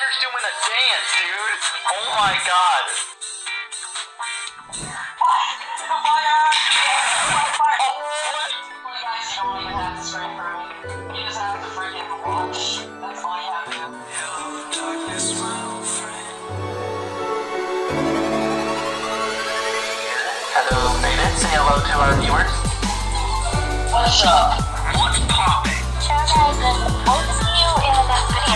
Vader's doing a dance, dude. Oh my god. Hello, Vader. Say hello to our viewers. What's up? What's poppin'?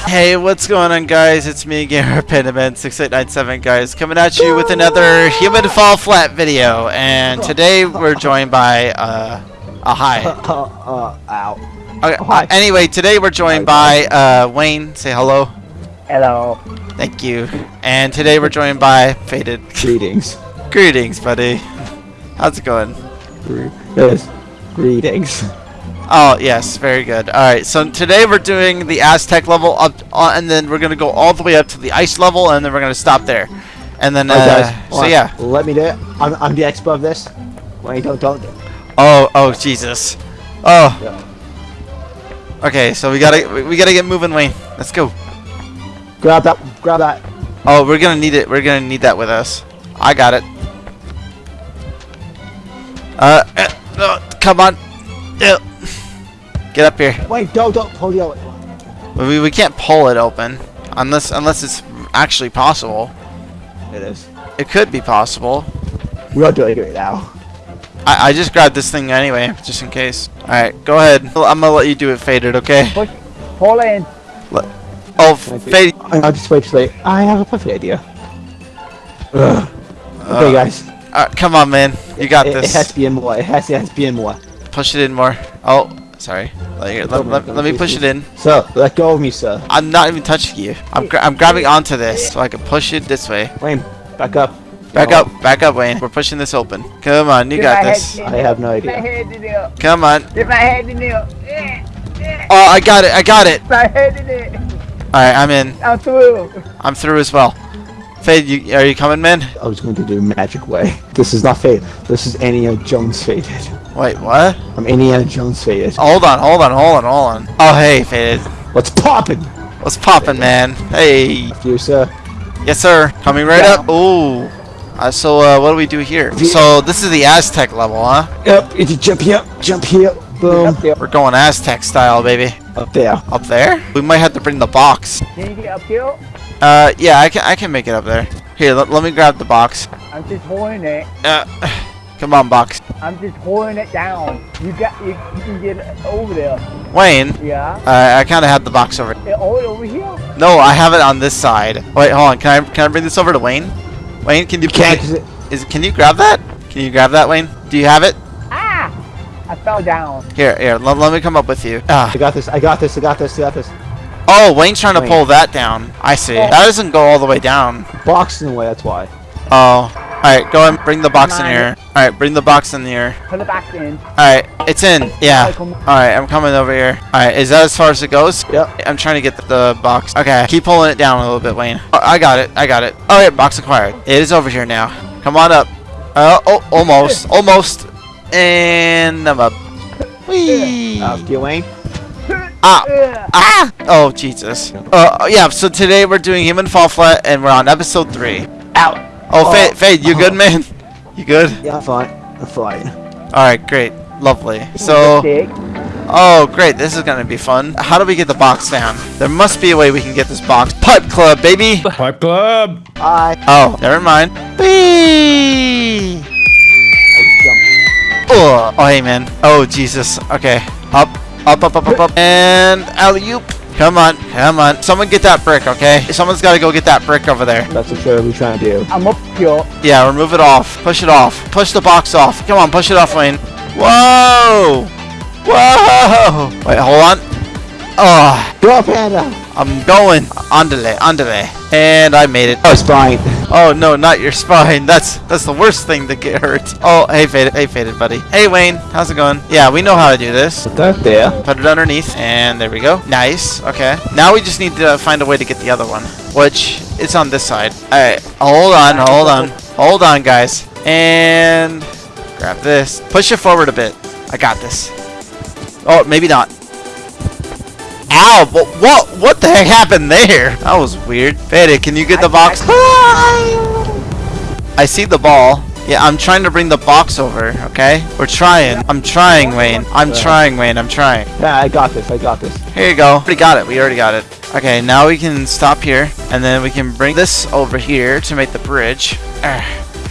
Hey, what's going on, guys? It's me, Gamer Pendaman 6897 guys, coming at you with another Human Fall Flat video. And today we're joined by uh, a hi. Uh, ow. Okay, uh, anyway, today we're joined by uh, Wayne. Say hello. Hello. Thank you. And today we're joined by Faded. Greetings. Greetings, buddy. How's it going? Yes. Greetings. Oh, yes, very good. Alright, so today we're doing the Aztec level, up, uh, and then we're going to go all the way up to the ice level, and then we're going to stop there. And then, uh, Alright, guys. so on. yeah. Let me do it. I'm, I'm the expert of this. Wait, don't, don't. Oh, oh, Jesus. Oh. Yeah. Okay, so we gotta, we- we gotta get moving, Wayne. Let's go. Grab that. Grab that. Oh, we're gonna need it. We're gonna need that with us. I got it. Uh, uh, uh, come on. Uh, Get up here. Wait, don't, don't. Hold it. We, we can't pull it open unless unless it's actually possible. It is. It could be possible. We are doing it now. I, I just grabbed this thing anyway, just in case. Alright, go ahead. I'm gonna let you do it faded, okay? Push, pull in. Oh, Thank faded. I, I'll just wait till. I have a perfect idea. Ugh. Okay, Uh, guys. Uh, come on, man. You got it, this. It has to be in more. It has, it has to be in more. Push it in more. Oh, sorry. Let, let, let, let me push it in. So, let go of me, sir. I'm not even touching you. I'm, gra I'm grabbing onto this so I can push it this way. Wayne, back up. Back No, up, back up, Wayne. We're pushing this open. Come on, you Get got this. I have no Get my idea. head in there. Come on. Get my head in there. Eh, Oh, I got it, I got it. My head in it. Alright, I'm in. I'm through. I'm through as well. Fade, you, are you coming, man? I was going to do magic way. This is not Fade. This is Indiana Jones faded. Wait, what? I'm Indiana Jones faded. Hold on, hold on, hold on, hold on. Oh, hey, Faded. What's poppin'? What's poppin', man? Hey. After you, sir. Yes, sir. Coming right up. Ooh. Uh, so, uh, what do we do here? So, this is the Aztec level, huh? Yep, if you jump here, jump here, boom. Up. We're going Aztec style, baby. Up there. Up there? We might have to bring the box. Can you get up here? Uh, yeah, I can, I can make it up there. Here, let, let me grab the box. I'm just holding it. Uh, come on, box. I'm just holding it down. You got you, you can get it over there. Wayne, Yeah. uh, I kind of had the box over. Eh, Hold over here. No, I have it on this side. Wait, hold on. Can I can I bring this over to Wayne? Wayne, can you Can't, can, 'cause it, is can you grab that? Can you grab that, Wayne? Do you have it? Ah! I fell down. Here, here. Let, let me come up with you. Ah. I got this, I got this, I got this, I got this. Oh, Wayne's trying to pull that down. I see. That doesn't go all the way down. Box in the way, that's why. Oh. Alright, go and bring the box in here. Alright, bring the box in here. Put it back in. Alright, it's in. Yeah. Alright, I'm coming over here. Alright, is that as far as it goes? Yep. I'm trying to get the, the box. Okay, keep pulling it down a little bit, Wayne. Oh, I got it. I got it. Alright, box acquired. It is over here now. Come on up. Uh, oh, almost. Almost. And I'm up. Whee! After you, Wayne. Ah! Ugh. Ah! Oh, Jesus. Uh, yeah, so today we're doing Human Fall Flat, and we're on episode 3. Out. Oh, Oh. Fade, Fade, you good, uh-huh. man? You good? Yeah, I'm fine. I'm fine. Alright, great. Lovely. So, oh, great. This is gonna be fun. How do we get the box down? There must be a way we can get this box. Pipe Club, baby! Pipe Club! I, Oh, never mind. Whee! I jumped. Oh, oh, hey, man. Oh, Jesus. Okay. Up, up, up, up, up, up. And alley-oop. Come on, come on. Someone get that brick, okay? Someone's gotta go get that brick over there. That's what we're trying to do. I'm up here. Yeah, remove it off. Push it off. Push the box off. Come on, push it off, Wayne. Whoa! Whoa! Wait, hold on. Oh, Go, Panda! I'm going. Andale, andale. And I made it. Oh, spine. Oh no, not your spine. That's that's the worst thing to get hurt. Oh, hey faded, hey faded, buddy. Hey Wayne, how's it going? Yeah, we know how to do this. Put that there. Put it underneath, and there we go. Nice. Okay. Now we just need to find a way to get the other one, which is on this side. All right. Hold on. Hold on. Hold on, guys. And grab this. Push it forward a bit. I got this. Oh, maybe not. Ow! What? What? What the heck happened there? That was weird. Faded, can you get the box? I see the ball. Yeah, I'm trying to bring the box over. Okay, we're trying. I'm trying, Wayne. I'm trying, Wayne. I'm trying. Yeah, I got this. I got this. Here you go. Already got it. We already got it. Okay, now we can stop here, and then we can bring this over here to make the bridge. Ah,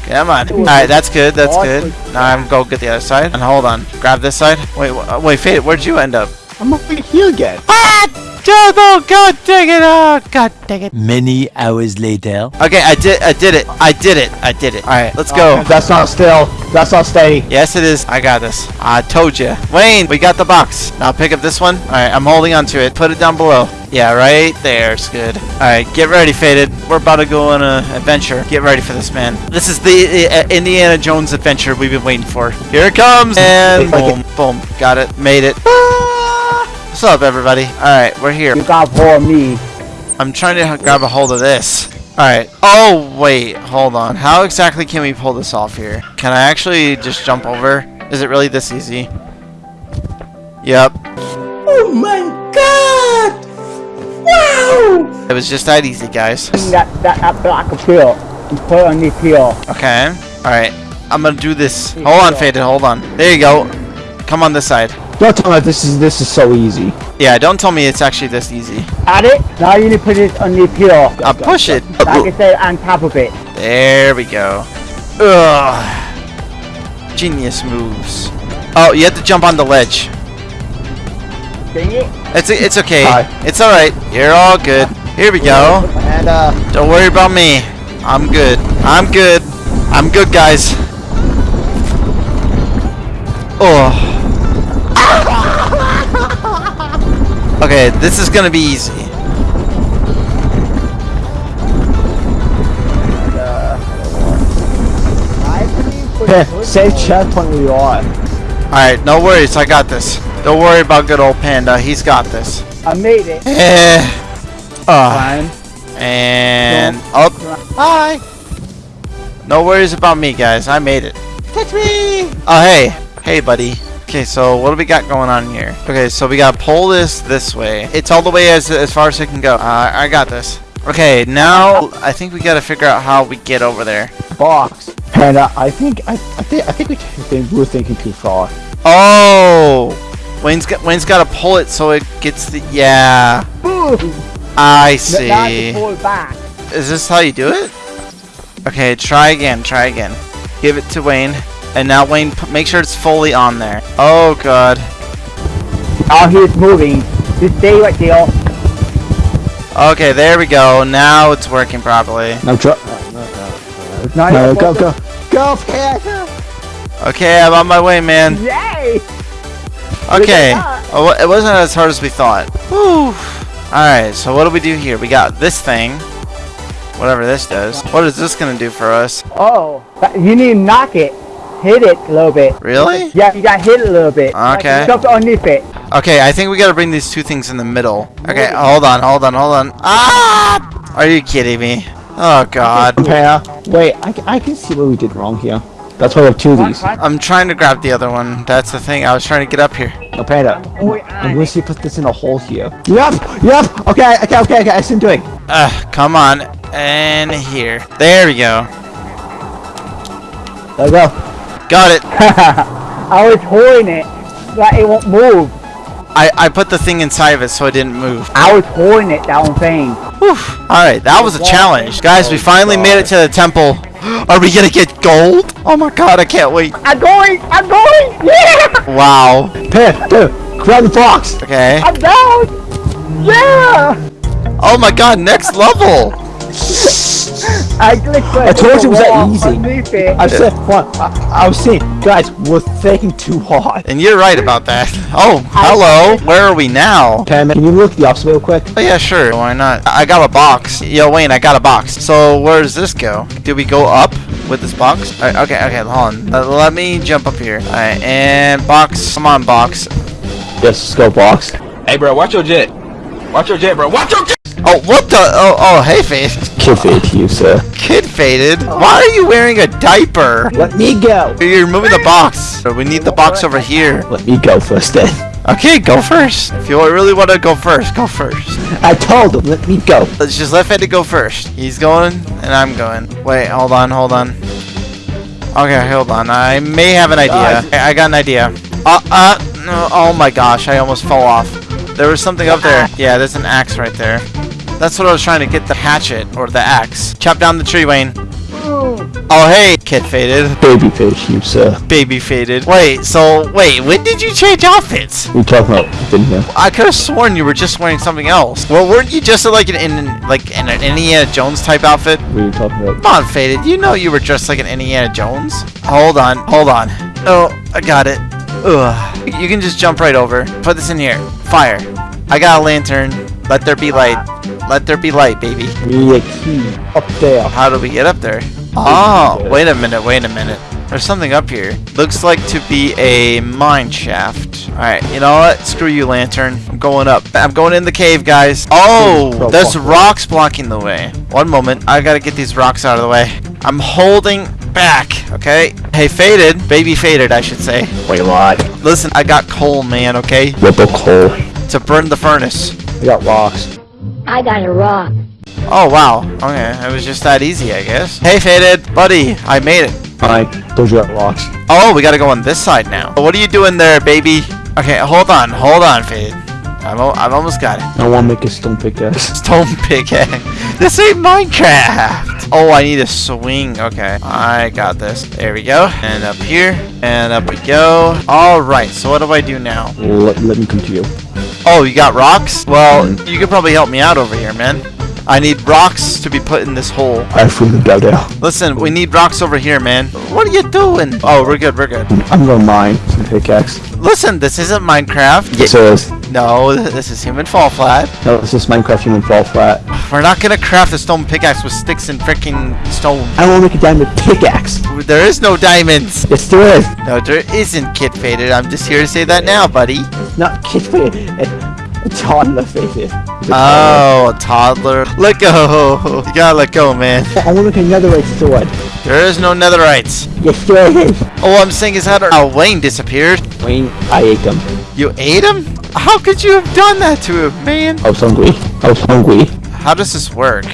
come on. Alright, that's good. That's good. Now I'm go get the other side. And hold on. Grab this side. Wait, wh- wait, Fade, where'd you end up? I'm over here again. Ah! Oh, God dang it! Oh, God dang it! Many hours later. Okay, I did. I did it. I did it. I did it. All right, let's go. That's not still. That's not steady. Yes, it is. I got this. I told you. Wayne, we got the box. Now pick up this one. All right, I'm holding onto it. Put it down below. Yeah, right there's good. All right, get ready, Faded. We're about to go on an adventure. Get ready for this, man. This is the uh, Indiana Jones adventure we've been waiting for. Here it comes. And boom, boom. Got it. Made it. What's up, everybody? All right, we're here. You got for me. I'm trying to grab a hold of this. Alright. Oh, wait. Hold on. How exactly can we pull this off here? Can I actually just jump over? Is it really this easy? Yep. Oh my god! Wow! It was just that easy, guys. That that that block of. And put it on the peel. Okay. Alright. I'm gonna do this. Hold on, Faded. Hold on. There you go. Come on this side. Don't tell me this is this is so easy. Yeah, don't tell me it's actually this easy. Add it. Now you need to put it on the peel. I'll push it. Like I said, on top of it. There we go. Ugh. Genius moves. Oh, you have to jump on the ledge. Dang it. It's it's okay. Hi. It's all right. You're all good. Here we go. And uh, Don't worry about me. I'm good. I'm good. I'm good, guys. Oh. Okay, this is gonna be easy. Save checkpoint where you are. Alright, no worries. I got this. Don't worry about good old Panda. He's got this. I made it. Eh. Fine. And up. Hi. No worries about me, guys. I made it. Catch me. Oh, hey. Hey, buddy. Okay, so what do we got going on here? Okay, so we gotta pull this this way. It's all the way as as far as it can go. Uh, I got this. Okay, now I think we gotta figure out how we get over there. Box. And uh, I think I, I think I think we think we're thinking too far. Oh, Wayne's got Wayne's gotta pull it so it gets the yeah. Boom. I Now you see. pull it back. Is this how you do it? Okay, try again, try again. Give it to Wayne. And now Wayne, make sure it's fully on there. Oh god. Oh, he's moving. Just stay right there. Okay, there we go. Now it's working properly. No, dro- oh, Now no, you're go, supposed go, go, Peh. Okay, I'm on my way, man. Yay! Okay. Oh, it wasn't as hard as we thought. Whew. Alright, so what do we do here? We got this thing. Whatever this does. What is this gonna do for us? Oh, you need to knock it. Hit it a little bit. Really? Yeah, you got to hit it a little bit. Okay. Jump underneath it. Okay, I think we gotta bring these two things in the middle. Okay, hold on, hold on, hold on. Ah! Are you kidding me? Oh god. Wait, I, I can see what we did wrong here. That's why we have two of these. I'm trying to grab the other one. That's the thing. I was trying to get up here. No, Panda. I'm gonna see put this in a hole here. Yep, yep. Okay, okay, okay, okay. I see him doing. Uh, come on. And here. There we go. There we go. Got it. I was holding it, but it won't move. I, I put the thing inside of it so it didn't move. I was holding it, that one thing. Alright, that was a challenge. Guys, we finally made it to the temple. Are we gonna get gold? Oh my god, I can't wait. I'm going! I'm going! Yeah! Wow. Peh, dude, grab the box. Okay. I'm down! Yeah! Oh my god, next level. I clicked I told you it was that easy. Underneath it. I said, what? I, I was saying, guys, we're thinking too hard. And you're right about that. Oh, hello. Where are we now? Pam, can you look the opposite real quick? Oh yeah, sure. Why not? I I got a box. Yo, Wayne, I got a box. So where does this go? Do we go up with this box? Alright, okay, okay, hold on. Uh, let me jump up here. Alright, and box. Come on, box. Yes, let's go box. Hey, bro, watch your jet. Watch your jet, bro. Watch your jet. Oh, what the? Oh, oh, hey, Fade. Kid fade you, sir. Kid faded. Why are you wearing a diaper? Let me go. You're moving the box. So we need the box over here. Let me go first then. Okay, go first. If you really want to go first, go first. I told him, let me go. Let's just let Fede go first. He's going, and I'm going. Wait, hold on, hold on. Okay, hold on. I may have an idea. I I got an idea. Uh, uh, no, oh my gosh, I almost fell off. There was something up there. Yeah, there's an axe right there. That's what I was trying to get the hatchet, or the axe. Chop down the tree, Wayne. Oh, oh hey, kid faded. Baby fish, you sir. Baby faded. Wait, so, wait, when did you change outfits? We talking about, didn't you? I could have sworn you were just wearing something else. Well, weren't you just like in, in like an Indiana Jones type outfit? We were talking about. Come on, Faded. You know you were dressed like an Indiana Jones. Hold on, hold on. Oh, I got it. Ugh. You can just jump right over. Put this in here. Fire. I got a lantern. Let there be light. Let there be light, baby. We need a key up there. How do we get up there? Oh, wait a minute, wait a minute. There's something up here. Looks like to be a mine shaft. Alright, you know what? Screw you, lantern. I'm going up. I'm going in the cave, guys. Oh, there's rocks blocking the way. One moment. I gotta get these rocks out of the way. I'm holding back, okay? Hey, Faded. Baby Faded, I should say. Wait, what? Listen, I got coal, man, okay? The coal? To burn the furnace. I got rocks. I got a rock. Oh, wow. Okay, it was just that easy, I guess. Hey, Faded. Buddy, I made it. I told you got rocks. Oh, we gotta go on this side now. What are you doing there, baby? Okay, hold on, hold on, Fade. I'm, al- I've almost got it. I want to make a stone pickaxe. Stone pickaxe. This ain't Minecraft. Oh, I need a swing. Okay, I got this. There we go. And up here, and up we go. All right. So what do I do now? Let, let me come to you. Oh, you got rocks? Well, you could probably help me out over here, man. I need rocks to be put in this hole. I freely go down. Listen, we need rocks over here, man. What are you doing? Oh, we're good. We're good. I'm gonna mine some pickaxe. Listen, this isn't Minecraft. Yes, it is. No, this is Human Fall Flat. no, this is Minecraft Human Fall Flat. We're not gonna craft a stone pickaxe with sticks and freaking stone. I want to make a diamond pickaxe. There is no diamonds. Yes, there is. No, there isn't, Kid Faded. I'm just here to say that now, buddy. Not kid faded. Toddler faded. Oh, a toddler. Let go. You gotta let go, man. I want to make a netherite sword. There is no netherites. Yes, there is. All I'm saying is how to- Oh, Wayne disappeared. Wayne, I ate them. You ate him? How could you have done that to him, man? I was hungry. I was hungry. How does this work?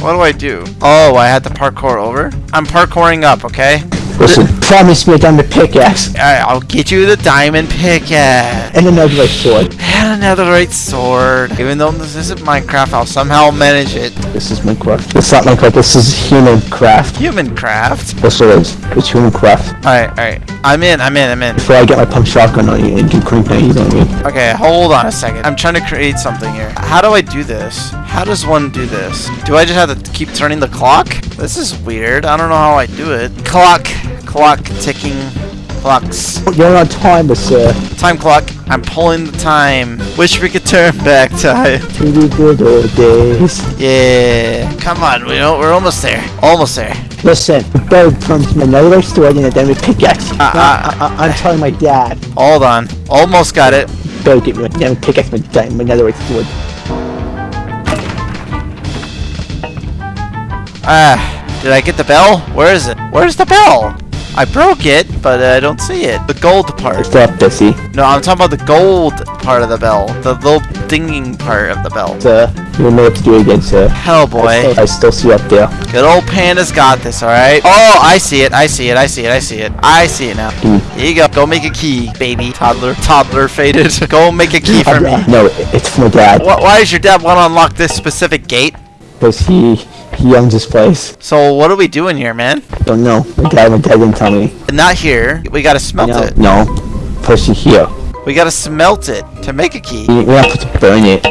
What do I do? Oh, I had to parkour over? I'm parkouring up, okay? Listen, promise me a diamond pickaxe Alright, I'll get you the diamond pickaxe. and a netherite sword. And a netherite sword. Even though this isn't Minecraft, I'll somehow manage it. This is Minecraft. It's not Minecraft. This is human craft. Human craft. Yes, it is. It's human craft. Alright, alright. I'm in, I'm in, I'm in. Before I get my pump shotgun on you and do grenades on you. Okay, hold on a second. I'm trying to create something here. How do I do this? How does one do this? Do I just have to keep turning the clock? This is weird. I don't know how I do it. Clock. Clock ticking. Clocks. You're on timer, sir. Time clock. I'm pulling the time. Wish we could turn back time. To the good old days. Yeah. Come on, we we're almost there. Almost there. Listen, Bird promised me another sword and then we pickaxe. Uh, uh, I, I'm telling my dad. Hold on. Almost got it. Better get me a diamond pickaxe, my diamond, a netherite sword. Ah, did I get the bell? Where is it? Where's the bell? I broke it, but I don't see it. The gold part. It's up, Bessie. No, I'm talking about the gold part of the bell. The little dinging part of the bell. Sir, you know what to do again, sir. Hell, I boy. still, I still see up there. Good old Panda's got this, alright? Oh, I see it. I see it. I see it. I see it. I see it now. Mm. Here you go. Go make a key, baby. Toddler. Toddler faded. Go make a key for me. No, it's for my dad. Wh- Why does your dad want to unlock this specific gate? Because he, he owns this place. So what are we doing here, man? Don't know. My dad, my dad didn't tell me. Not here. We gotta smelt No, it. no. First here. We gotta smelt it to make a key. We, have to burn it.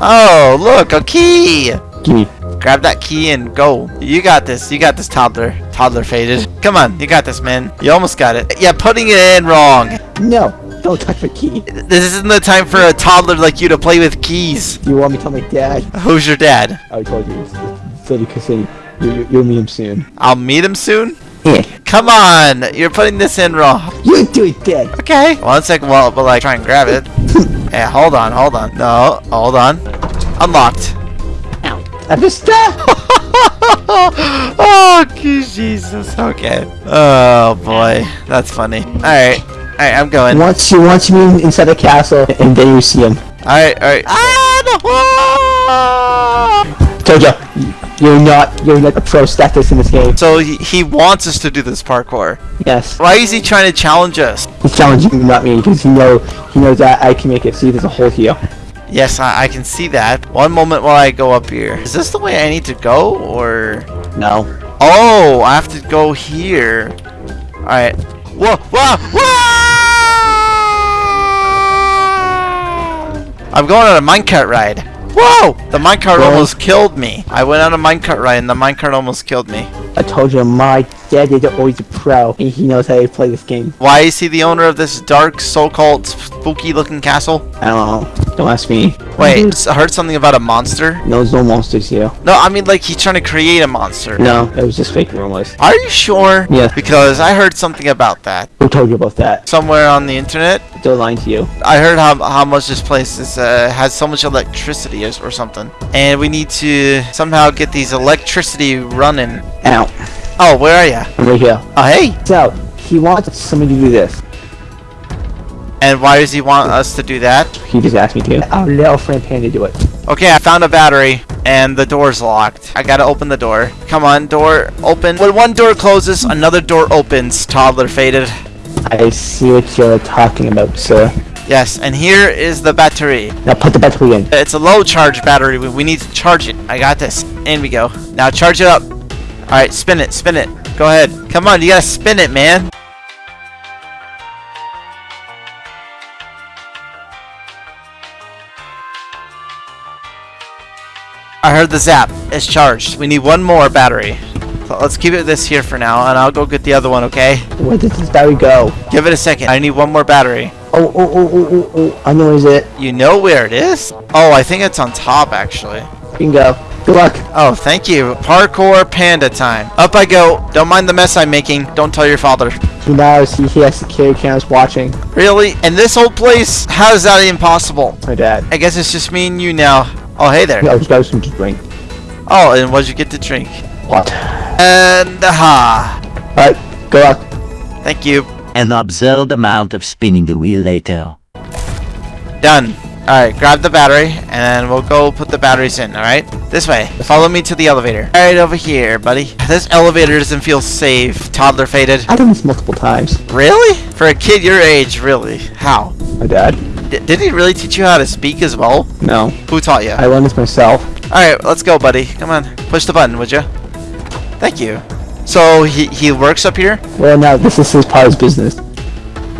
Oh, look, a key! Me. Grab that key and go. You got this. You got this, toddler. Toddler faded. Come on, you got this, man. You almost got it. Yeah, putting it in wrong. No, don't touch my key. This isn't the time for a toddler like you to play with keys. You want me to tell my dad? Who's your dad? I told you. Cassini. You, you, you'll meet him soon. I'll meet him soon. Yeah. Come on, you're putting this in wrong. You do it, Dad. Okay. One second, well, but like, try and grab it. Yeah, hold on, hold on. No, hold on. Unlocked. I missed that. oh, Jesus. Okay. Oh boy, that's funny. All right, all right, I'm going. Once you once you meet inside the castle, and then you see him. Alright, alright. Ah, no! Told you, you're not you're like a pro status in this game. So he, he wants us to do this parkour. Yes, Why is he trying to challenge us? he's challenging you, not me, because he know he knows that I can make it. See, there's a hole here. Yes, I, I can see that. One moment while I go up here. Is this the way I need to go, or? No. Oh, I have to go here. All right. Whoa, whoa, whoa! I'm going on a minecart ride. Whoa! The minecart almost killed me. I went on a minecart ride and the minecart almost killed me. I told you, my dad is always a pro, and he knows how to play this game. Why is he the owner of this dark, so-called spooky-looking castle? I don't know. Don't ask me. Wait, I heard something about a monster. No, there's no monsters here. No, I mean like he's trying to create a monster. No, it was just fake rumors. Are you sure? Yeah. Because I heard something about that Who told you about that? somewhere on the internet. They're lying to you. I heard how, how much this place is uh, has so much electricity or, or something, and we need to somehow get these electricity running. Ow. Oh, where are you? I'm right here. Oh, hey. So, he wants somebody to do this. And why does he want us to do that? He just asked me to. Our little friend Panda do it. Okay, I found a battery, and the door's locked. I gotta open the door. Come on, door open. When one door closes, another door opens. Toddler faded. I see what you're talking about, sir. Yes, and here is the battery. Now put the battery in. It's a low charge battery. We, we need to charge it. I got this. In we go. Now charge it up. All right, spin it, spin it. Go ahead. Come on, you gotta spin it, man. I heard the zap. It's charged. We need one more battery. So let's keep it this here for now, and I'll go get the other one, okay? Where does this battery go? Give it a second. I need one more battery. Oh, oh, oh, oh, oh, oh. I know where is it. You know where it is? Oh, I think it's on top, actually. Bingo. Good luck. Oh, thank you. Parkour panda time. Up I go. Don't mind the mess I'm making. Don't tell your father. He knows he, he has security cameras watching. Really? In this old place? How is that impossible? My dad. I guess it's just me and you now. Oh, hey there. I was got some to drink. Oh, and what'd you get to drink? What? And uh-huh. aha. Alright, good luck. Thank you. An absurd amount of spinning the wheel later. Done. Alright, grab the battery, and we'll go put the batteries in, alright? This way. Follow me to the elevator. Alright, over here, buddy. This elevator doesn't feel safe. Toddler faded. I've done this multiple times. Really? For a kid your age, really? How? My dad? D- did he really teach you how to speak as well? No. Who taught you? I learned this myself. Alright, let's go, buddy. Come on. Push the button, would you? Thank you. So, he, he works up here? Well, now this is his part of his business.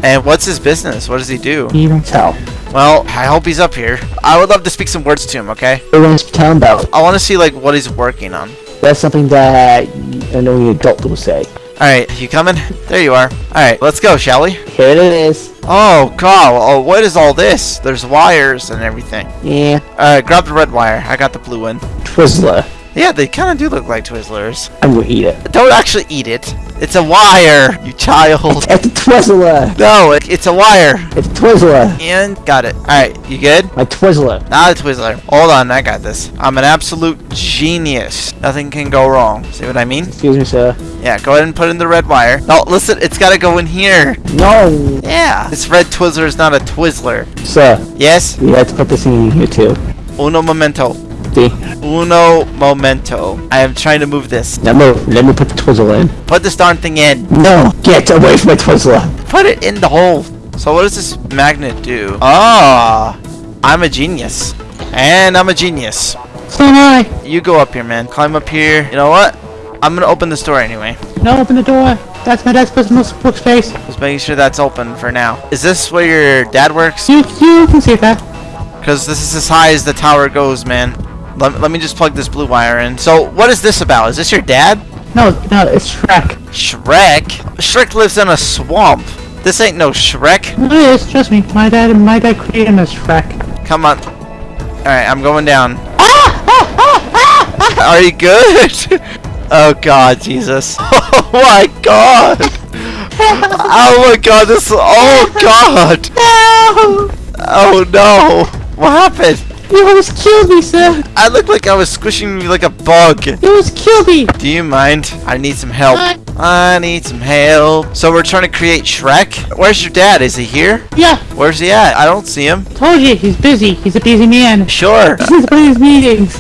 And what's his business? What does he do? He runs town. Well, I hope he's up here. I would love to speak some words to him, okay? Runs town about. I want to see, like, what he's working on. That's something that I know an only adult will say. Alright, you coming? There you are. Alright, let's go, shall we? Here it is. Oh, God. Oh, what is all this? There's wires and everything. Yeah. Alright, grab the red wire. I got the blue one. Twizzler. Yeah, they kind of do look like Twizzlers. I'm gonna eat it. Don't actually eat it. It's a wire, you child. It's a Twizzler. No, it, it's a wire. It's a Twizzler. And got it. Alright, you good? My Twizzler. Not a Twizzler. Hold on, I got this. I'm an absolute genius. Nothing can go wrong. See what I mean? Excuse me, sir. Yeah, go ahead and put in the red wire. No, listen, it's gotta go in here. No. Yeah. This red Twizzler is not a Twizzler. Sir, Yes? we had to put this in here too. Uno momento. See? Uno momento. I am trying to move this. Now move. Let me put the twizzle in. Put this darn thing in. No. Get away from my Twizzler. Put it in the hole. So what does this magnet do? Ah, I'm a genius. And I'm a genius. So am I. You go up here, man. Climb up here. You know what? I'm gonna open this door anyway. No, open the door. That's my dad's personal workspace. Just making sure that's open for now. Is this where your dad works? You, you can see that. Because this is as high as the tower goes, man. Let, let me just plug this blue wire in. So, what is this about? Is this your dad? No, no, it's Shrek. Shrek? Shrek lives in a swamp. This ain't no Shrek. No, it is. Trust me. My dad, my dad created as Shrek. Come on. Alright, I'm going down. Are you good? oh god, Jesus. Oh my god. Oh my god, this oh god. No! Oh no. What happened? You almost killed me, sir! I look like I was squishing you like a bug. You almost killed me! Do you mind? I need some help. What? I need some help. So we're trying to create Shrek? Where's your dad? Is he here? Yeah, Where's he at? I don't see him. told you, he's busy. He's a busy man. Sure. He's at his meetings.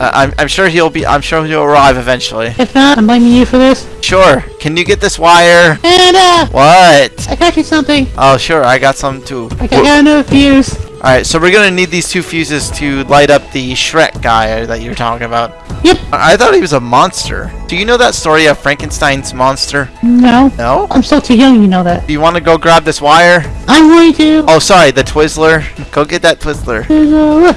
Uh, I'm, I'm sure he'll be. I'm sure he'll arrive eventually. If not, I'm blaming you for this. Sure. Can you get this wire? And, uh, What? I got you something. Oh, sure. I got some too. I got another fuse. All right. So we're gonna need these two fuses to light up the Shrek guy that you're talking about. Yep. I I thought he was a monster. Do you know that story of Frankenstein's monster? No. No. I'm still too young, you know that. Do you want to go grab this wire? I'm going to. Oh, sorry, the Twizzler. Go get that Twizzler. Twizzler,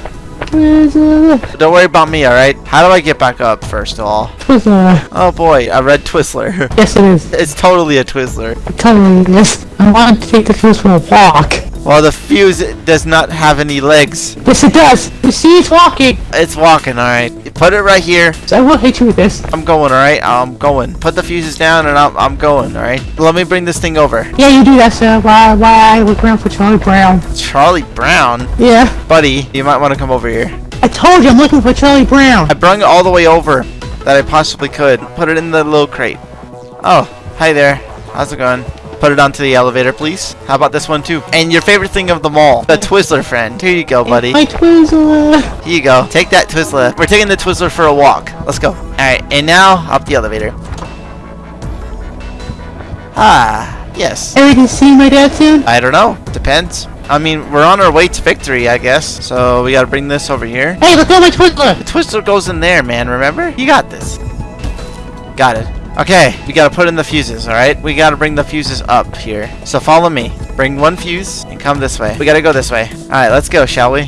Twizzler, Don't worry about me, alright? How do I get back up, first of all? Twizzler. Oh boy, a red Twizzler. Yes, it is. it's totally a Twizzler. It totally is. I want to take the fuse for a walk. Well, the fuse does not have any legs. Yes, it does. You see, it's walking. It's walking, alright. Put it right here. So I will hit you with this. I'm going, alright? I'm going. Put the fuses down and I'm, I'm going, alright? Let me bring this thing over. Yeah, you do that, sir. Why, why I look around for Charlie Brown? Charlie Brown? Yeah. Buddy, you might want to come over here. I told you I'm looking for Charlie Brown. I brung it all the way over that I possibly could. Put it in the little crate. Oh, hi there. How's it going? Put it onto the elevator, please. How about this one too? And your favorite thing of them all, the Twizzler friend. Here you go, buddy. My Twizzler. Here you go. Take that Twizzler. We're taking the Twizzler for a walk. Let's go. Alright, and now up the elevator. Ah, yes. Ever can see my dad soon? I don't know. Depends. I mean, we're on our way to victory, I guess. So we gotta bring this over here. Hey, look at my Twizzler. The Twizzler goes in there, man, remember? You got this. Got it. Okay, we gotta put in the fuses, alright? We gotta bring the fuses up here. So follow me. Bring one fuse and come this way. We gotta go this way. Alright, let's go, shall we?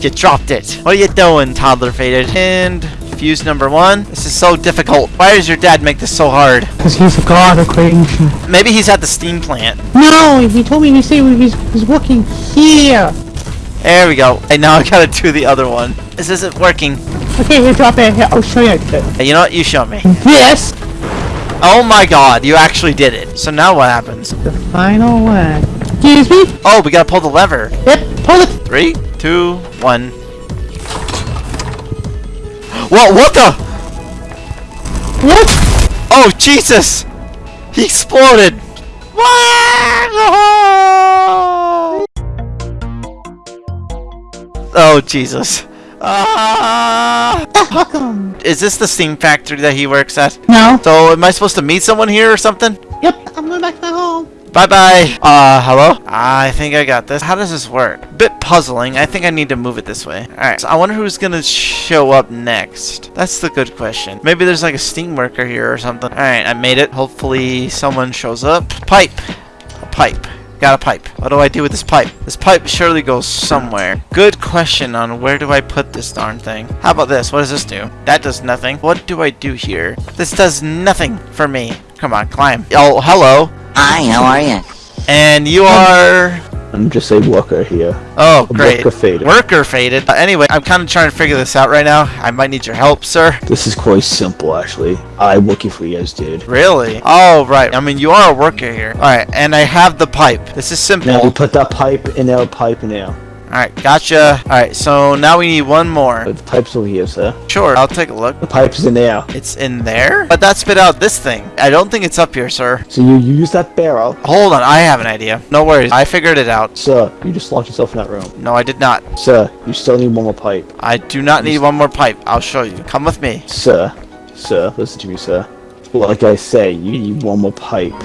You dropped it. What are you doing, toddler faded? And fuse number one. This is so difficult. Why does your dad make this so hard? Because he's a god of creation. Maybe he's at the steam plant. No, he told me he said he's, he's working here. There we go. And now I gotta do the other one. This isn't working. Okay, here, drop it. Here, I'll show you. Hey, you know what? You show me. This, Oh my god, you actually did it. So now what happens? the final one. Excuse me? Oh, we gotta pull the lever. Yep, pull it. Three, two, one. Whoa, what the? What? Oh, Jesus! He exploded! Oh, Jesus. Ah! Welcome. Is this the steam factory that he works at? No. So, am I supposed to meet someone here or something? Yep, I'm going back to my home. Bye bye. Uh, hello? I think I got this. How does this work? Bit puzzling. I think I need to move it this way. Alright, so I wonder who's gonna show up next. That's the good question. Maybe there's like a steam worker here or something. Alright, I made it. Hopefully someone shows up. Pipe. A pipe. Got a pipe. What do I do with this pipe? This pipe surely goes somewhere. Good question on where do I put this darn thing. How about this? What does this do? That does nothing. What do I do here? This does nothing for me. Come on, climb. Oh, hello. Hi, how are you? And you are... I'm just a worker here. Oh, great. worker faded. Worker faded. Uh, anyway, I'm kind of trying to figure this out right now. I might need your help, sir. This is quite simple, actually. I'm working for you guys, dude. Really? Oh, right. I mean, you are a worker here. Alright, and I have the pipe. This is simple. Now we put that pipe in our pipe now. Alright, gotcha. Alright, so now we need one more. The pipe's over here, sir. Sure, I'll take a look. The pipe's in there. It's in there? But that spit out this thing. I don't think it's up here, sir. So you use that barrel. Hold on, I have an idea. No worries. I figured it out. Sir, you just locked yourself in that room. No, I did not. Sir, you still need one more pipe. I do not need one more pipe. I'll show you. Come with me. Sir, sir, listen to me, sir. Like I say, you need one more pipe.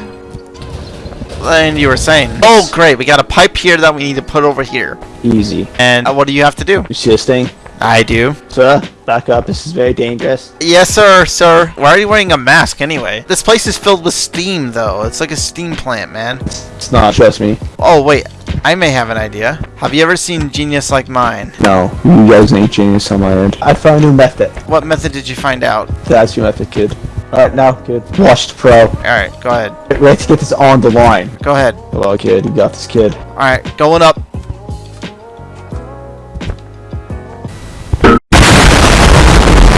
And you were saying. Oh, great. We got a pipe here that we need to put over here. Easy. And uh, what do you have to do? You see this thing? I do. Sir, back up. This is very dangerous. Yes, sir, sir. Why are you wearing a mask anyway? This place is filled with steam, though. It's like a steam plant, man. It's not, trust me. Oh, wait. I may have an idea. Have you ever seen Genius Like Mine? No, you guys ain't genius on my end. I found a new method. What method did you find out? That's your method, kid. Alright, now, kid. Watch the pro. Alright, go ahead. Get ready to get this on the line. Go ahead. Hello, kid. You got this, kid. Alright, going up.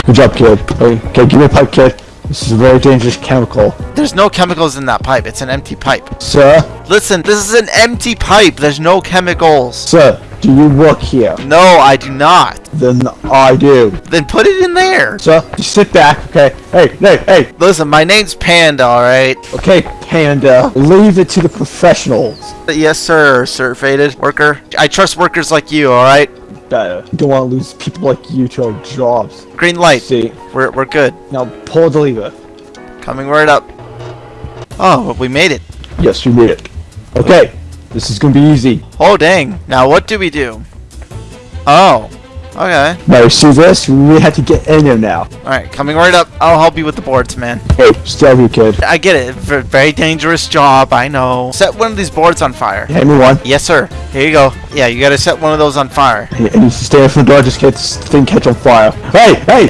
Good job, kid. Okay, okay, give me a pipe, kid. This is a very dangerous chemical. There's no chemicals in that pipe. It's an empty pipe. Sir, Listen, this is an empty pipe. There's no chemicals. sir, Do you work here? No, I do not. Then I do. Then put it in there. So, just sit back, okay? Hey, hey, hey, Listen, my name's Panda, alright? okay, Panda. Leave it to the professionals. Yes, sir, sir faded worker. I trust workers like you, alright? Better. You don't want to lose people like you to our jobs. Green light. See, We're, we're good. now pull the lever. Coming right up. Oh, we made it. Yes, we made it. Okay, this is gonna be easy. Oh, dang. Now, what do we do? Oh. Okay. Now you see this? We have to get in there now. Alright, coming right up. I'll help you with the boards, man. Hey, stay here, kid. I get it. Very dangerous job, I know. Set one of these boards on fire. Hand me one. Yes, sir. Here you go. Yeah, you gotta set one of those on fire. And you stay in front of the door, just get this thing catch on fire. Hey, hey!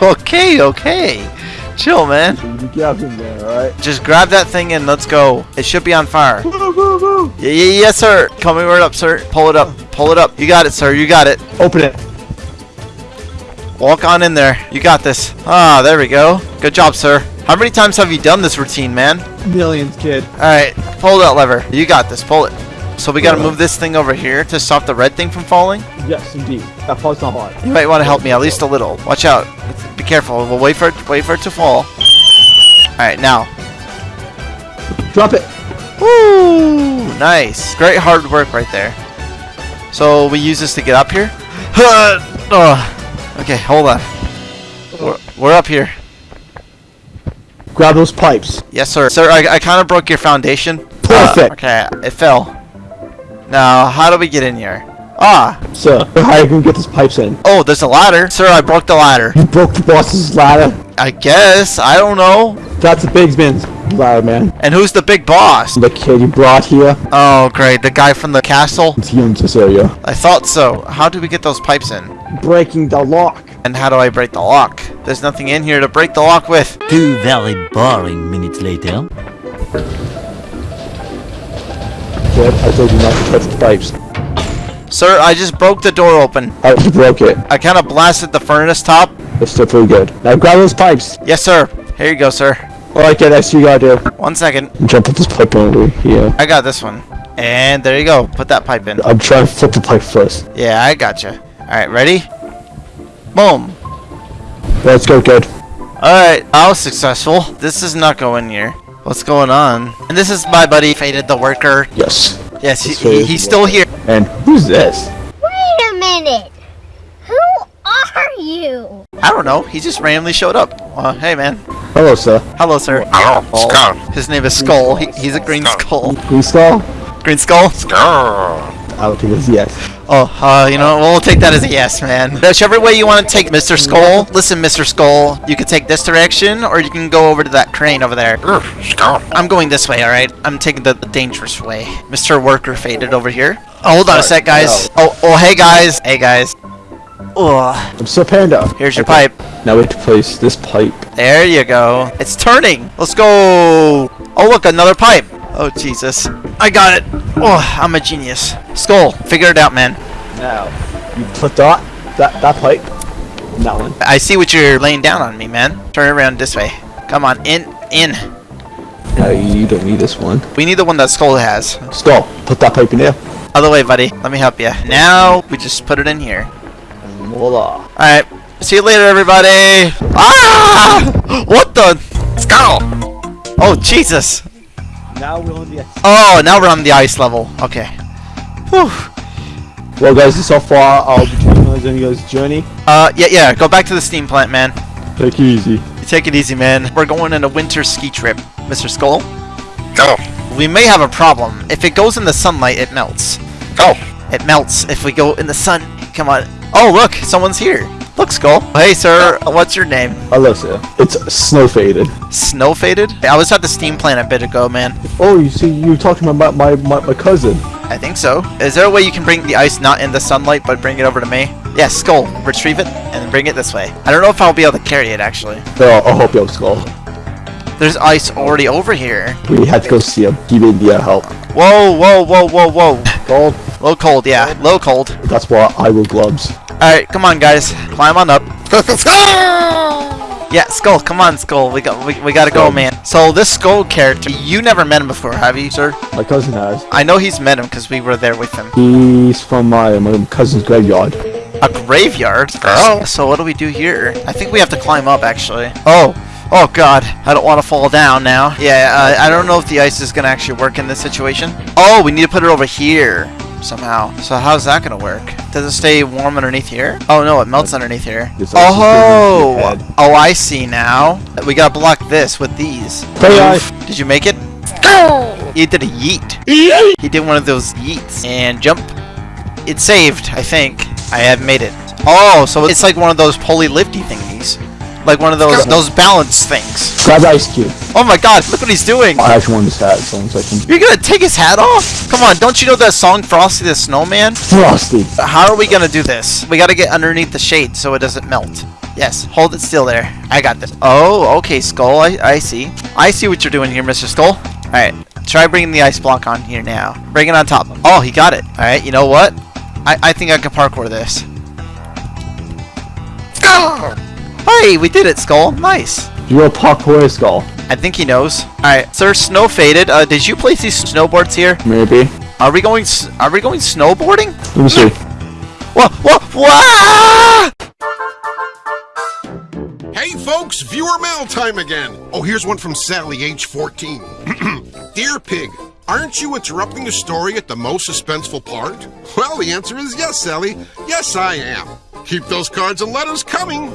okay, okay. Chill, man. You get up in there, alright? Just grab that thing and let's go. It should be on fire. Woo, woo, woo. Y- y- yes, sir. Coming right up, sir. Pull it up. Pull it up. You got it, sir. You got it. Open it. Walk on in there. You got this. Ah, there we go. Good job, sir. How many times have you done this routine, man? Millions, kid. Alright, pull that lever. You got this. Pull it. So we gotta move this thing over here to stop the red thing from falling. Yes, indeed. That part's not hard. You might want to help me at least a little. Watch out. Be careful. We'll wait for it. Wait for it to fall. Alright, now. Drop it. Woo! Nice. Great hard work right there. So we use this to get up here. Okay, hold on. We're, we're up here. Grab those pipes. Yes, sir. Sir, I, I kind of broke your foundation. Perfect. Uh, okay, it fell. Now, how do we get in here? Ah. Sir, how are you gonna get these pipes in? Oh, there's a ladder. Sir, I broke the ladder. You broke the boss's ladder. I guess. I don't know. That's the big man's ladder, man. And who's the big boss? The kid you brought here, Oh, great. The guy from the castle? it's here in this area. I thought so. How do we get those pipes in? Breaking the lock. And how do I break the lock? There's nothing in here to break the lock with. Two very boring minutes later. Kid, I told you not to touch the pipes. Sir, I just broke the door open. I you broke it. I kind of blasted the furnace top. It's still pretty good. Now grab those pipes. Yes, sir. Here you go, sir. Alright, that's what you gotta do. One second. Jump with this pipe over here. I got this one. And there you go. Put that pipe in. I'm trying to flip the pipe first. Yeah, I gotcha. Alright, ready? Boom. Let's go, kid. Alright, I was successful. This does not go in here. What's going on? And this is my buddy, Faded the Worker. Yes. Yes, he, he, he's still here. And who's this? Wait a minute! Who are you? I don't know. He just randomly showed up. Uh, hey, man. Hello, sir. Hello, sir. Hello, Skull. His name is Skull. He, he's a green skull. Green skull? Green skull? Skull. I would think it's yes. Oh, uh, you know, we'll take that as a yes, man. Whichever way you want to take Mr. Skull, listen, Mr. Skull, you can take this direction, or you can go over to that crane over there. Skull. I'm going this way, alright? I'm taking the, the dangerous way. Mr. Worker faded over here. Oh, hold on a sec, guys. Oh, oh, hey, guys. Hey, guys. Ugh. I'm Sir Panda. Here's your Okay. pipe. Now we have to place this pipe. There you go. It's turning. Let's go. Oh, look, another pipe. Oh, Jesus. I got it. Oh, I'm a genius. Skull, figure it out, man. Now, you put that, that, that pipe, that one. I see what you're laying down on me, man. Turn around this way. Come on, in, in. No, you don't need this one. We need the one that Skull has. Skull, put that pipe in there. Other way, buddy. Let me help you. Now, we just put it in here. Voila. Alright. See you later, everybody. Ah! What the? Skull. Oh, Jesus. Now we're on the Oh, now we're on the ice level. Okay. Whew. Well, guys, so far. I'll be taking you guys' journey. Uh, yeah, yeah. Go back to the steam plant, man. Take it easy. Take it easy, man. We're going on a winter ski trip. Mr. Skull, Go. we may have a problem. If it goes in the sunlight, it melts. Go. It melts if we go in the sun. Come on. Oh, look, someone's here. Look, Skull. Hey, sir. What's your name? Sir. It's snow faded. Snow faded? I was at the steam plant a bit ago, man. Oh, you see, you were talking about my, my, my cousin. I think so. Is there a way you can bring the ice not in the sunlight, but bring it over to me? Yeah, Skull. Retrieve it and bring it this way. I don't know if I'll be able to carry it, actually. So I'll help you out, Skull. There's ice already over here. We had to go see him. He needed the uh, help. Whoa, whoa, whoa, whoa, whoa. Cold. Low cold, yeah. Low cold. that's why I will gloves. Alright, come on, guys. Climb on up. Yeah, Skull, come on, Skull. We got we, we gotta go, man. So this Skull character, you never met him before, have you, sir? My cousin has. I know he's met him because we were there with him. He's from my, my cousin's graveyard. A graveyard? Oh. So what do we do here? I think we have to climb up, actually. Oh. Oh god, I don't want to fall down now. Yeah, uh, I don't know if the ice is gonna actually work in this situation. Oh, we need to put it over here somehow. So how's that gonna work? Does it stay warm underneath here? Oh no, it melts underneath here. This ice is burning oh! your Oh, oh, I see now. We gotta block this with these. Hey. Did you make it? He did a yeet. He did one of those yeets and jump. It saved, I think. I have made it. Oh, so it's like one of those pulley lifty thingies. Like one of those those balance things. Grab ice cube. Oh my god, look what he's doing! Oh, I actually want this hat, so one second. You're gonna take his hat off? Come on, don't you know that song Frosty the Snowman? Frosty. How are we gonna do this? We gotta get underneath the shade so it doesn't melt. Yes, hold it still there. I got this. Oh, okay, Skull. I, I see. I see what you're doing here, Mr. Skull. Alright, try bringing the ice block on here now. Bring it on top. Oh, he got it. Alright, you know what? I, I think I can parkour this. Hey, we did it, Skull. Nice. You're a parkour skull. I think he knows. Alright, Sir Snow Faded, uh, did you place these snowboards here? Maybe. Are we going are we going snowboarding? Let me see. Whoa, whoa, whoa! Hey folks, viewer mail time again. Oh, here's one from Sally, age 14. Dear Pig, aren't you interrupting the story at the most suspenseful part? Well, the answer is yes, Sally. Yes, I am. Keep those cards and letters coming.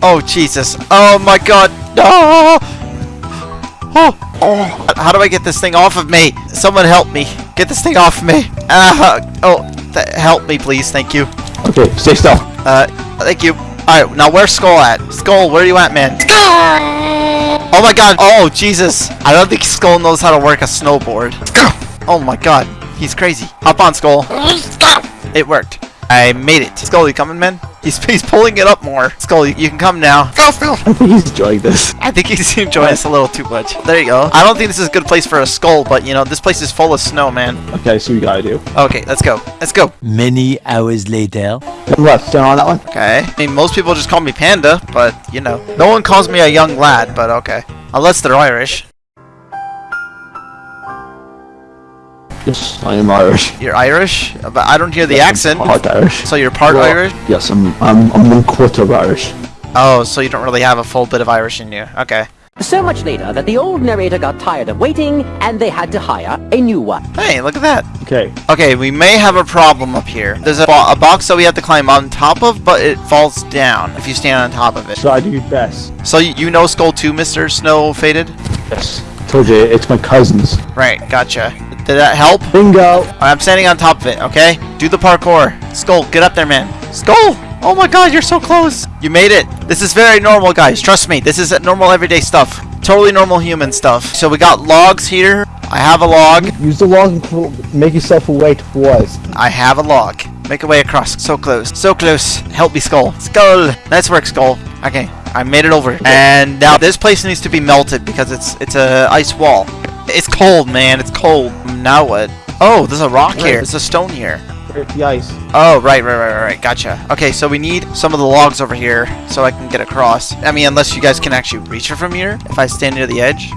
Oh Jesus! Oh my God! No! Oh, oh! How do I get this thing off of me? Someone help me! Get this thing off me! Ah! oh, th- help me, please! Thank you. Okay, stay still. Uh, thank you. All right, now where's Skull at? Skull, where are you at, man? Skull! Oh my God! Oh Jesus! I don't think Skull knows how to work a snowboard. Oh my God! He's crazy. Hop on, Skull. It worked. I made it. Skull, you coming, man? He's, he's pulling it up more. Skull, you, you can come now. Go, Phil! I think he's enjoying this. I think he's enjoying this a little too much. There you go. I don't think this is a good place for a skull, but you know, this place is full of snow, man. Okay, so we gotta do. Okay, let's go. Let's go. Many hours later. Turn left, down on that one. Okay. I mean, most people just call me Panda, but you know, no one calls me a young lad, but okay. Unless they're Irish. Yes, I am Irish. You're Irish? But I don't hear the accent. I'm Part Irish. So you're part Well, Irish? Yes, I'm, I'm, I'm one quarter Irish. Oh, so you don't really have a full bit of Irish in you. Okay. So much later that the old narrator got tired of waiting and they had to hire a new one. Hey, look at that. Okay, Okay, we may have a problem up here. There's a, bo- a box that we have to climb on top of, but it falls down if you stand on top of it. so I do best. So you, you know Skull 2, Mr. Snow Faded? Yes. Told you, it's my cousin's. Right, gotcha. Did that help? Bingo! I'm standing on top of it, okay? Do the parkour. Skull, get up there, man. Skull! Oh my god, you're so close! You made it! This is very normal, guys. Trust me, this is normal everyday stuff. Totally normal human stuff. So we got logs here. I have a log. Use the log and make yourself a way towards. I have a log. Make a way across. So close. So close. Help me, Skull. Skull! Nice work, Skull. Okay, I made it over. And now this place needs to be melted because it's it's a ice wall. It's cold, man. It's cold. Now what? Oh, there's a rock here. There's a stone here. Break the ice. Oh, right, right, right, right. Gotcha. Okay, so we need some of the logs over here so I can get across. I mean, unless you guys can actually reach it from here. If I stand near the edge.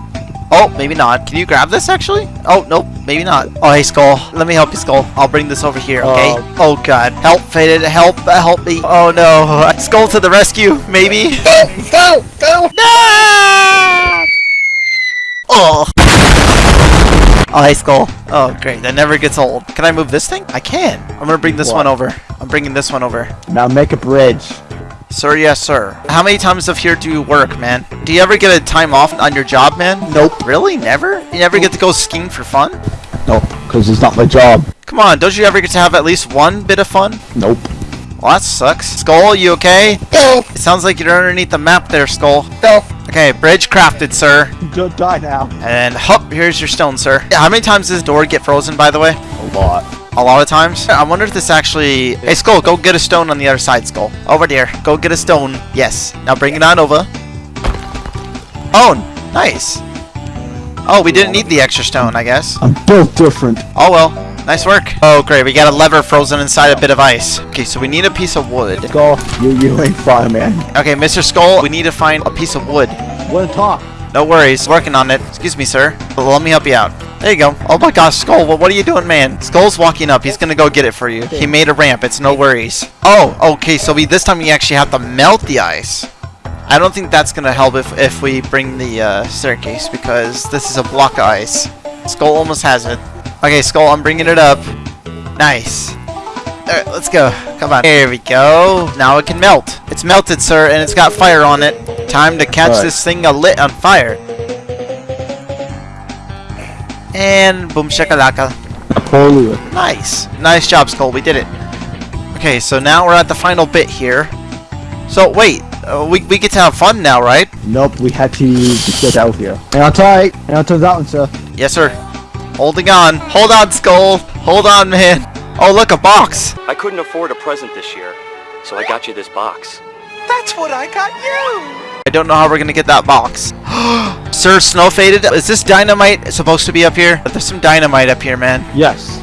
Oh, maybe not. Can you grab this, actually? Oh, nope. Maybe not. Oh, hey, Skull. Let me help you, Skull. I'll bring this over here, okay? Oh. oh, God. Help, Faded. Help. uh, Help me. Oh, no. Skull to the rescue, maybe? Go, go. No! Oh. Oh, hey, Skull. Oh, great. That never gets old. Can I move this thing? I can. I'm gonna bring this What? one over. I'm bringing this one over. Now make a bridge. Sir, yes, sir. How many times of here do you work, man? Do you ever get a time off on your job, man? Nope. Really? Never? You never get to go skiing for fun? Nope, because it's not my job. Come on, don't you ever get to have at least one bit of fun? Nope. Well, that sucks. Skull, you okay? Go, It sounds like you're underneath the map there, Skull. go. Okay, bridge crafted, sir. Don't die now. And hop, here's your stone, sir. How many times does this door get frozen, by the way? A lot. A lot of times. I wonder if this actually... Hey, Skull, go get a stone on the other side, Skull. Over there. Go get a stone. Yes. Now bring it on over. Oh, nice. Oh, we didn't need the extra stone, I guess. I'm built different. Oh, well. Nice work. Oh, great. We got a lever frozen inside a bit of ice. Okay, so we need a piece of wood. Skull, you, you ain't fine, man. Okay, Mr. Skull, we need to find a piece of wood. Wanna talk? No worries. Working on it. Excuse me, sir. But let me help you out. There you go. Oh my gosh, Skull, what, what are you doing, man? Skull's walking up. He's gonna go get it for you. He made a ramp. It's no worries. Oh, okay, so we this time we actually have to melt the ice. I don't think that's gonna help if, if we bring the uh, staircase because this is a block of ice. Skull almost has it. Okay, Skull, I'm bringing it up. Nice. Alright, let's go. Come on. There we go. Now it can melt. It's melted, sir, and it's got fire on it. Time to catch Alright. this thing a lit on fire. And boom shakalaka. Totally. Nice. Nice job, Skull. We did it. Okay, so now we're at the final bit here. So, wait. Uh, we, we get to have fun now, right? Nope, we had to get out here. Hang on tight. Hang on to that one, sir. Yes, sir. Holding on. Hold on, Skull. Hold on, man. Oh, look, a box. I couldn't afford a present this year, so I got you this box. That's what I got you. I don't know how we're gonna get that box. Sir Snow Faded, is this dynamite supposed to be up here? There's some dynamite up here, man. Yes.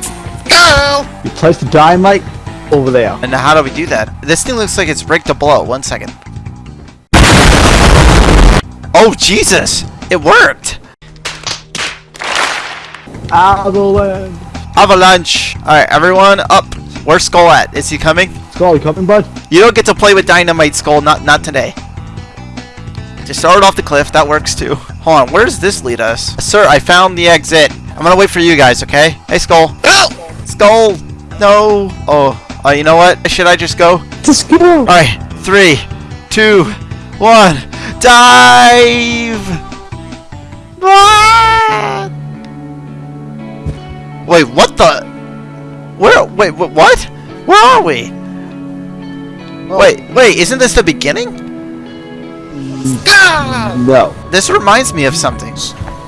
You place the dynamite over there. And how do we do that? This thing looks like it's rigged to blow. One second. Oh, Jesus! It worked! Avalanche. Avalanche! Alright, everyone up. Where's Skull at? Is he coming? Skull, you coming, bud? You don't get to play with dynamite, Skull. Not not today. Just start it off the cliff. That works too. Hold on. Where does this lead us? Sir, I found the exit. I'm gonna wait for you guys, okay? Hey, Skull. Skull! No! Oh, uh, you know what? Should I just go? Just go. Alright, three, two, one, dive! Ah! Wait, what the? Where? Wait, wh- what? Where are we? Wait, wait, isn't this the beginning? No. This reminds me of something.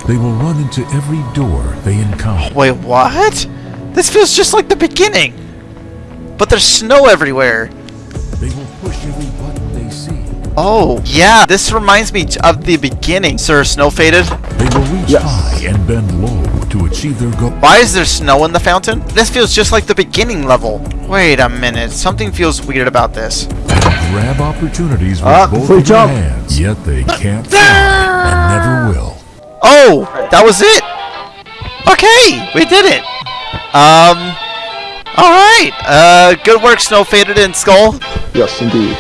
They will run into every door they encounter. Wait, what? This feels just like the beginning. But there's snow everywhere. They will push every button they see. Oh, yeah, this reminds me of the beginning, Sir Snow Faded. They will reach Yes. high and bend low to achieve their goal. Why is there snow in the fountain? This feels just like the beginning level. Wait a minute, something feels weird about this. Grab opportunities with Ah, both free of their hands, yet they can't fly and never will. Oh, that was it. Okay, we did it. Um, all right. Uh, good work, Snow Faded and Skull. Yes, indeed.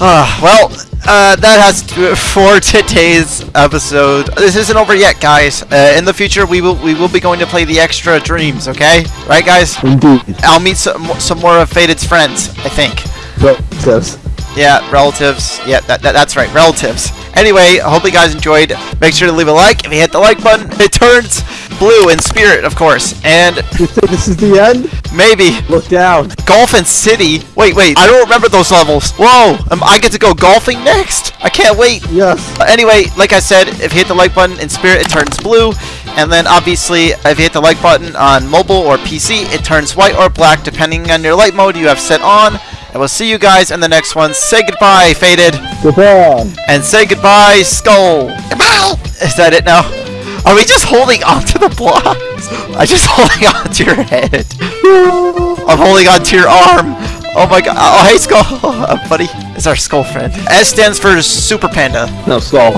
Uh, well, uh, that has to do it for today's episode. This isn't over yet, guys. Uh, in the future, we will we will be going to play the extra dreams. Okay, right, guys? Indeed. I'll meet some some more of Faded's friends. I think. Says. Yeah, relatives. Yeah, that, that, that's right, relatives. Anyway, I hope you guys enjoyed. Make sure to leave a like. If you hit the like button, it turns blue in spirit, of course. And You think this is the end? maybe Look down. Golf and City. Wait, wait. I don't remember those levels. Whoa, um, I get to go golfing next. I can't wait. Yes. Uh, Anyway, like I said, if you hit the like button in spirit, it turns blue. And then obviously, if you hit the like button on mobile or PC, it turns white or black depending on your light mode you have set on. And we'll see you guys in the next one. Say goodbye, Faded. Goodbye. And say goodbye, Skull. Goodbye. Is that it now? Are we just holding onto the blocks? I'm just holding onto your head. I'm holding onto your arm. Oh my god. Oh, hey, Skull. Oh, buddy. It's our Skull friend. S stands for Super Panda. No, Skull.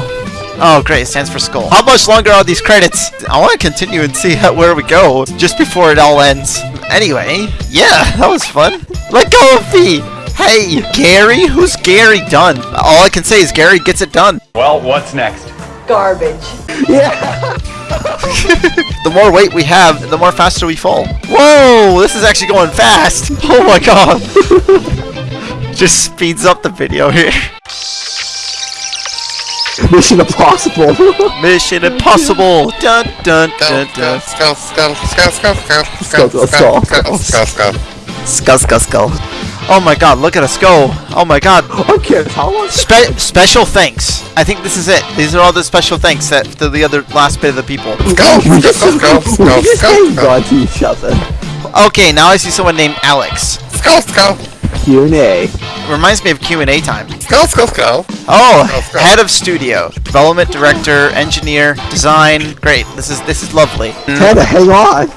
Oh, great. It stands for Skull. How much longer are these credits? I want to continue and see how, where we go just before it all ends. Anyway, yeah, that was fun. Let go of me. Hey, Gary? Who's Gary done? All I can say is Gary gets it done. Well, what's next? Garbage. Yeah. The more weight we have, the more faster we fall. Whoa, this is actually going fast. Oh my god. Just speeds up the video here. Mission Impossible. Mission Impossible. Dun dun dun dun. Skull, skull, skull, skull, skull, Skull, skull, skull. skull, skull. Skull, skull, skull. Oh my god, look at us go. Oh my god. okay, how long? Spe- special thanks. I think this is it. These are all the special thanks that to the other last bit of the people. Skull, Just skull, hang skull, on to each other. Okay, now I see someone named Alex. skull, skull, Q&A. Reminds me of Q&A time. skull, skull, skull. Oh, head of studio, development director, engineer, design. Great. This is this is lovely. Tana, hang on.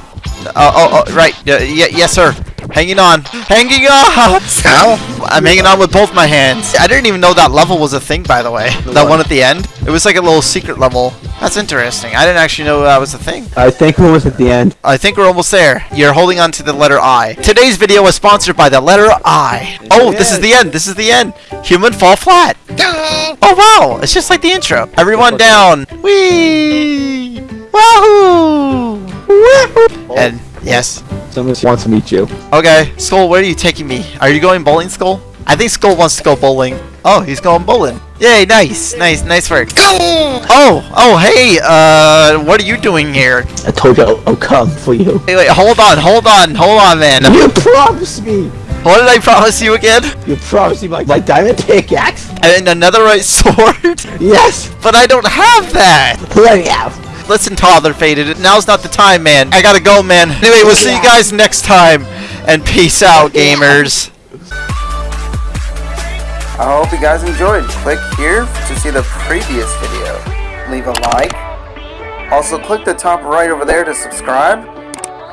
Uh, oh, oh, right. Uh, y- yes, sir. Hanging on. Hanging on! Sal? I'm hanging on with both my hands. I didn't even know that level was a thing, by the way. That one at the end. It was like a little secret level. That's interesting. I didn't actually know that was a thing. I think we're almost at the end. I think we're almost there. You're holding on to the letter I. Today's video was sponsored by the letter I. Oh, this is the end. This is the end. Human fall flat. Oh, wow. It's just like the intro. Everyone down. Whee! Wahoo! Woohoo! And, yes. Someone wants to meet you. Okay, Skull, where are you taking me? Are you going bowling, Skull? I think Skull wants to go bowling. Oh, he's going bowling. Yay, nice, nice, nice work. Go! Oh, oh, hey, uh, what are you doing here? I told you I'll, I'll come for you. Wait, wait, hold on, hold on, hold on, man. You promised me! What did I promise you again? You promised me my, my diamond pickaxe? And another right sword? Yes! But I don't have that! Let me out! Listen, toddler faded. It. Now's not the time, man. I gotta go, man. Anyway, we'll see you guys next time. And peace out, gamers. I hope you guys enjoyed. Click here to see the previous video. Leave a like. Also, click the top right over there to subscribe.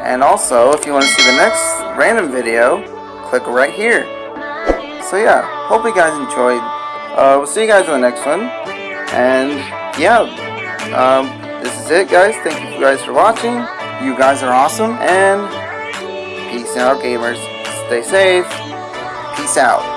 And also, if you want to see the next random video, click right here. So yeah, hope you guys enjoyed. Uh, we'll see you guys in the next one. And yeah, um, this is it, guys. Thank you guys for watching. You guys are awesome. And peace out, gamers. Stay safe. Peace out.